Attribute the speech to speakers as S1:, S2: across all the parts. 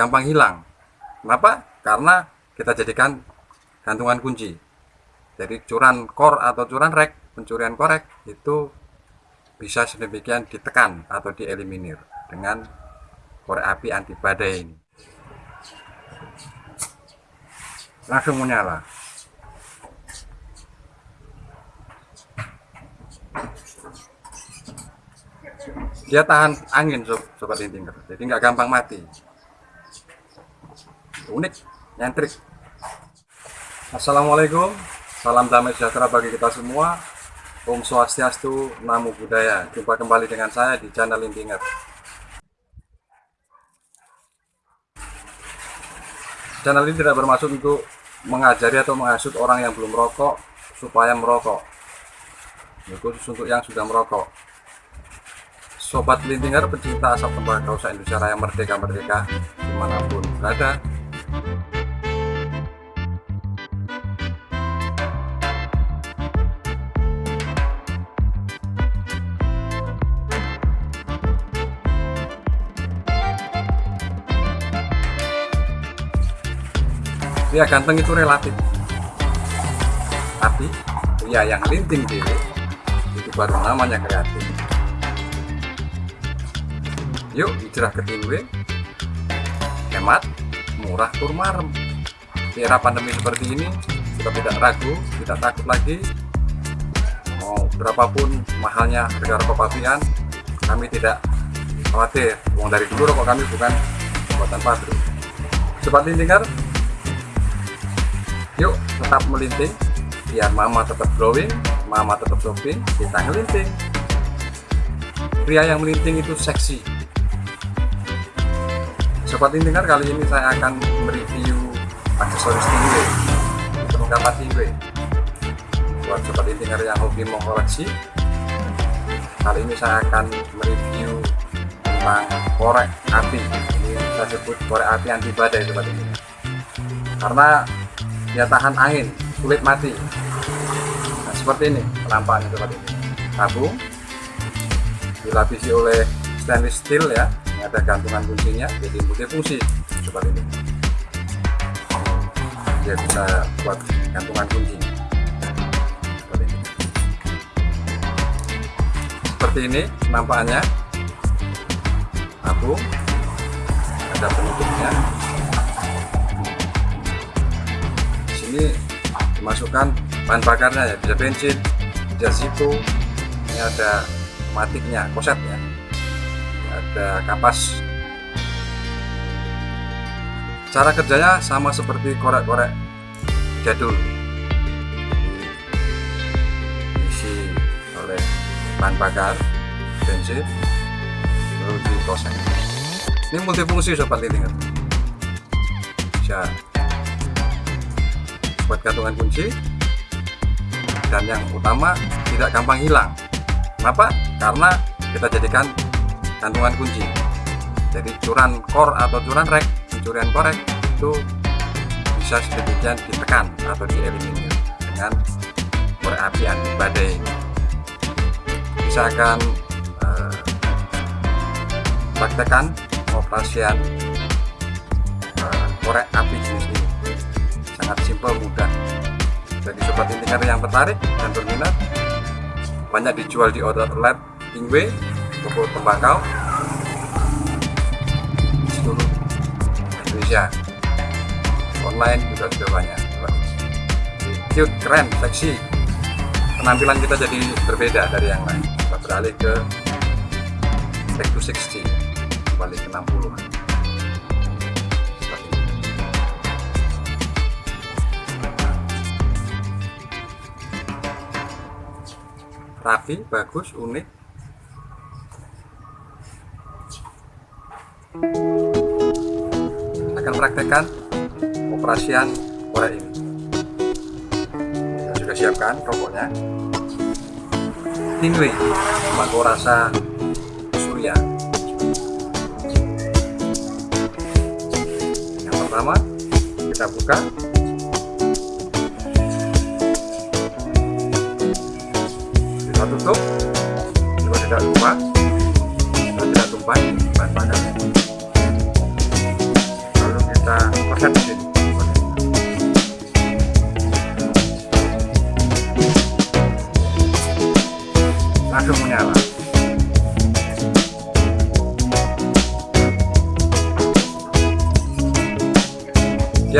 S1: gampang hilang. Kenapa? Karena kita jadikan gantungan kunci. Jadi curan core atau curan rek, pencurian korek itu bisa sedemikian ditekan atau dieliminir dengan korek api anti badai ini. Langsung menyala. dia tahan angin sob, sobat intinger jadi nggak gampang mati unik nyentrik Assalamualaikum. Salam damai sejahtera bagi kita semua. Om Swastiastu Namo Buddhaya. Jumpa kembali dengan saya di channel Intinger channel ini tidak bermaksud untuk mengajari atau menghasut orang yang belum merokok supaya merokok. Khusus untuk yang sudah merokok. Sobat Lintinger pecinta asap tembakau se-Indonesia Raya Merdeka-Merdeka di mana pun berada Ya ganteng itu relatif. Tapi ya yang linting diri itu baru namanya kreatif. Yuk hijrah ke Tingwe Hemat, murah, turmarem Di era pandemi seperti ini Kita tidak ragu, tidak takut lagi. Mau berapapun mahalnya harga rokok pabrikan Kami tidak khawatir. Uang dari dulu rokok kami bukan buatan pabrik. Sobat lintingar Yuk tetap melinting. Biar mama tetap glowing Mama tetap shopping Kita ngelinting. Pria yang melinting itu seksi Sobat Intinger kali ini saya akan mereview aksesoris tinggi perlengkapan tinggi buat Sobat Intinger yang hobi mengkoleksi kali ini saya akan mereview tentang korek api. Ini saya sebut korek api anti badai Sobat Intinger. Karena dia tahan angin sulit mati. Nah, seperti ini penampakannya Sobat Intinger. Tabung dilapisi oleh stainless steel ya ada gantungan kuncinya jadi multifungsi sobat ini dia bisa buat gantungan kunci. Seperti ini seperti ini nampaknya. Tabung ada penutupnya. Di sini dimasukkan bahan bakarnya ya bisa bensin bisa situ. Ini ada matiknya kosetnya ada kapas. Cara kerjanya sama seperti korek-korek jadul. Diisi oleh bahan bakar bensin lalu diproses ini multifungsi sobat litingan bisa buat gantungan kunci. Dan yang utama tidak gampang hilang. Kenapa? karena kita jadikan gantungan kunci. Jadi curan core atau curan rek pencurian korek itu bisa sedemikian ditekan atau dieliminir dengan korek api anti badai. Bisa akan eh, operasian eh, korek api jenis ini. Sangat simpel mudah. Jadi sobat intinger yang tertarik dan berminat banyak dijual di outlet Ingwe toko tembakau seluruh Indonesia. Online juga sudah banyak. Cute, keren, seksi. Penampilan kita jadi berbeda dari yang lain. Kita beralih ke back to 60 kembali ke 60 rapi, bagus, unik akan praktekkan operasian korek ini. Saya sudah siapkan rokoknya. Tingwe Mako rasa surya. Yang pertama kita buka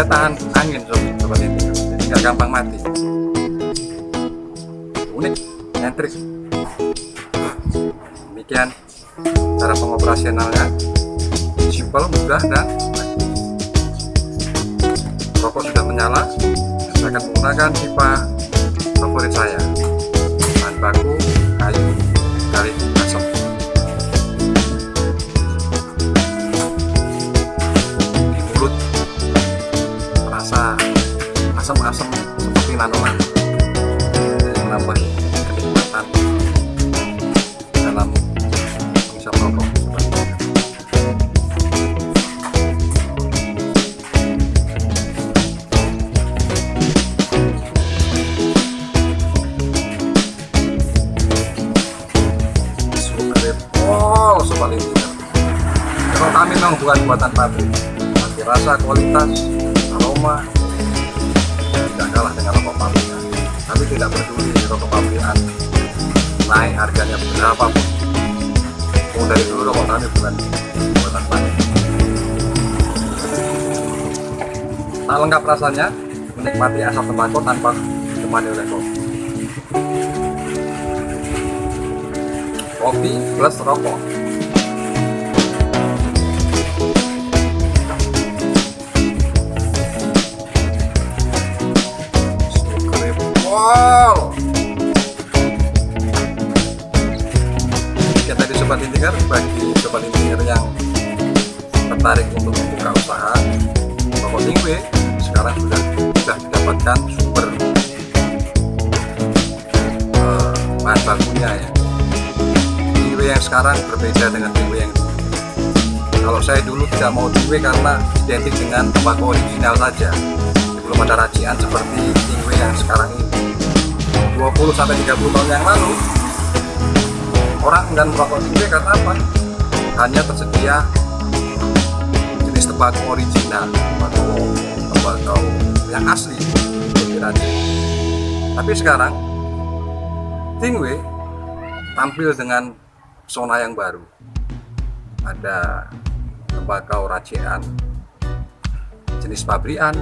S1: dia tahan angin sobat ini jadi nggak gampang mati. Unik nyentrik. Demikian cara pengoperasionalnya. Simpel mudah dan rokok sudah menyala. Saya akan menggunakan pipa favorit saya. Bahan baku buatan pabrik, tapi rasa, kualitas, aroma tidak kalah dengan rokok pabrikan. Kami tidak peduli rokok pabrikan naik harganya berapa pun. Oh, dari dulu rokok kami bukan buatan pabrik. Tak lengkap rasanya, menikmati asap tembakau tanpa ditemani oleh kopi. Kopi plus rokok. Wow. Ya tadi sobat intinger bagi sobat intinger yang tertarik untuk membuka usaha Rokok Tingwe sekarang sudah sudah mendapatkan sumber eh, bahan bakunya ya. Tingwe yang sekarang berbeda dengan Tingwe yang kalau saya dulu tidak mau Tingwe karena identik dengan tembakau original saja. Belum ada racian seperti Tingwe yang sekarang ini 20 sampai 30 tahun yang lalu orang enggan merokok Tingwe karena apa? hanya tersedia jenis tembakau original tembakau tembakau yang asli kira-kira. tapi sekarang Tingwe tampil dengan pesona yang baru ada tembakau racian jenis pabrikan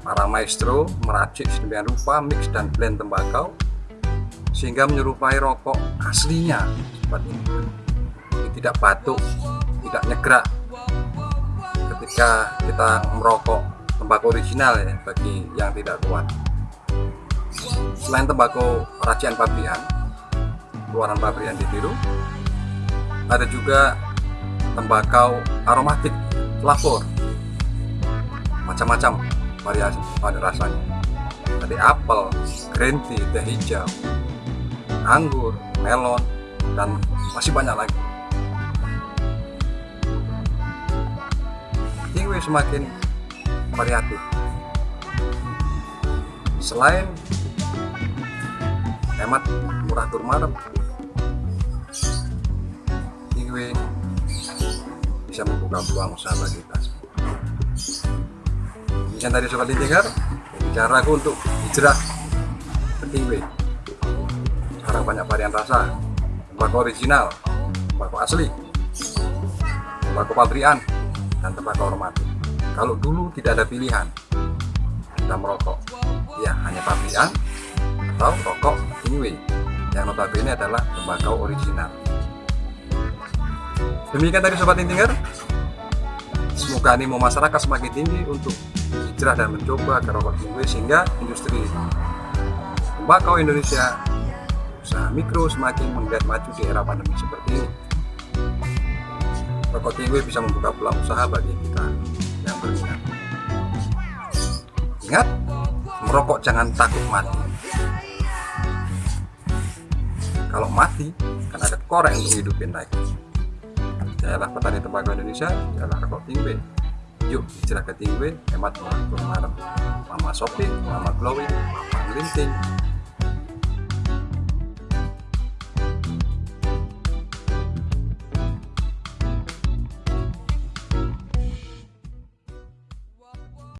S1: para maestro meracik sedemikian rupa mix dan blend tembakau sehingga menyerupai rokok aslinya. Seperti ini. Jadi tidak batuk tidak nyegrak ketika kita merokok tembakau original ya bagi yang tidak kuat. Selain tembakau racian pabrikan keluaran pabrikan ditiru ada juga tembakau aromatik flavor macam-macam variasi pada rasanya. Ada apel, green tea, teh hijau anggur, melon dan masih banyak lagi. Tingwe semakin variatif. Selain hemat murah turmarep Tingwe bisa membuka peluang usaha bagi Demikian tadi sobat bicara aku untuk hijrah ke Tingwe. Sekarang banyak varian rasa, tembakau original, tembakau asli, tembakau pabrikan, dan tembakau aromatik. Kalau dulu tidak ada pilihan, kita merokok, ya hanya pabrikan atau rokok Tingwe yang notabene adalah tembakau original. Demikian tadi Sobat Intinger Semoga animo masyarakat semakin tinggi untuk hijrah dan mencoba ke rokok tinggi sehingga industri tembakau Indonesia usaha mikro semakin menggeliat maju di era pandemi seperti ini. Rokok tinggi bisa membuka peluang usaha bagi kita yang berminat. Ingat, merokok jangan takut mati. Kalau mati, kan ada korek untuk hidupin lagi jayalah petani tembakau Indonesia jayalah rokok tingwe yuk hijrah ke tingwe hemat murah marem mama shopping mama glowing mama ngelinting